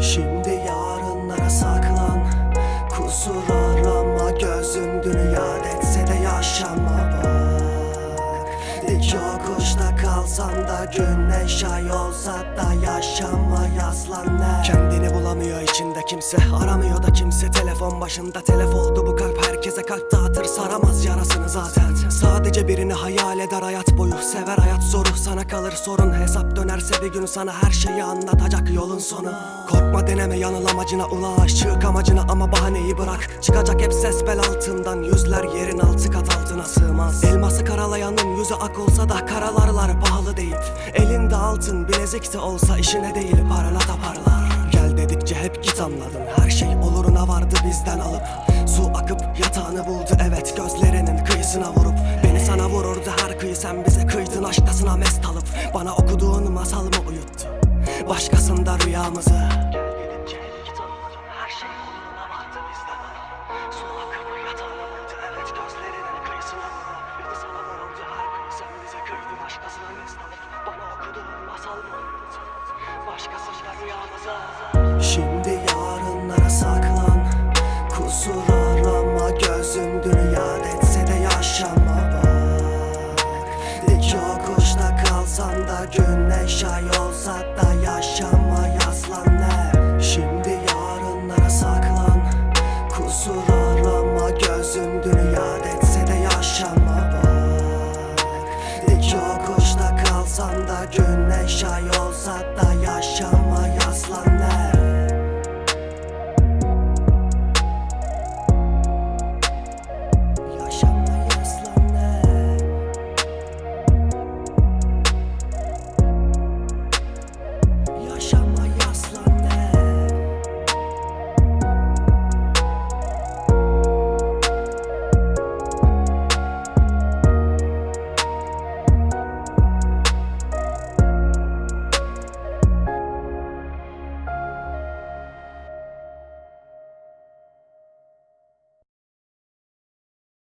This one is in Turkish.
Şimdi yarınlara saklan. Kusur arama gözün dünya etse de yaşama bak. Dik yokuşta kalsan da güneş ay olsa da yaşama yaslan Kendini bulamıyor içinde kimse aramıyor da kimse. Telefon başında telef oldu bu kalp herkese kalp dağıtır saramaz yarasını zaten. Sadece birini hayal eder hayat boyu sever hayat zoru sana kalır. Sorun Hesap dönerse bir gün sana her şeyi anlatacak yolun sonu. Korkma deneme yanıl amacına ulaş çık amacına ama bahaneyi bırak. Çıkacak hep ses bel altından yüzler yerin altı kat altına sığmaz. Elması karalayanın yüzü ak olsa da karalarlar pahalı değil. Elinde altın bilezik de olsa işine değil parana taparlar Gel dedikçe hep git anladın Her şey oluruna vardı bizden alıp. Su akıp yatağını yatağını buldu evet gözlerinin kıyısına vurup. Beni sana vururdu her kıyı sen bize kıydın aşktasına mest alıp. Bana okuduğun masal mı uyuttu? Başkasında rüyamızı. Şimdi yarınlara saklan yaşama yaslan der Şimdi yarınlara saklan. Kusur arama gözün dünyada etse yaşama bak. İki yokuşta kalsan da güneş ay olsa da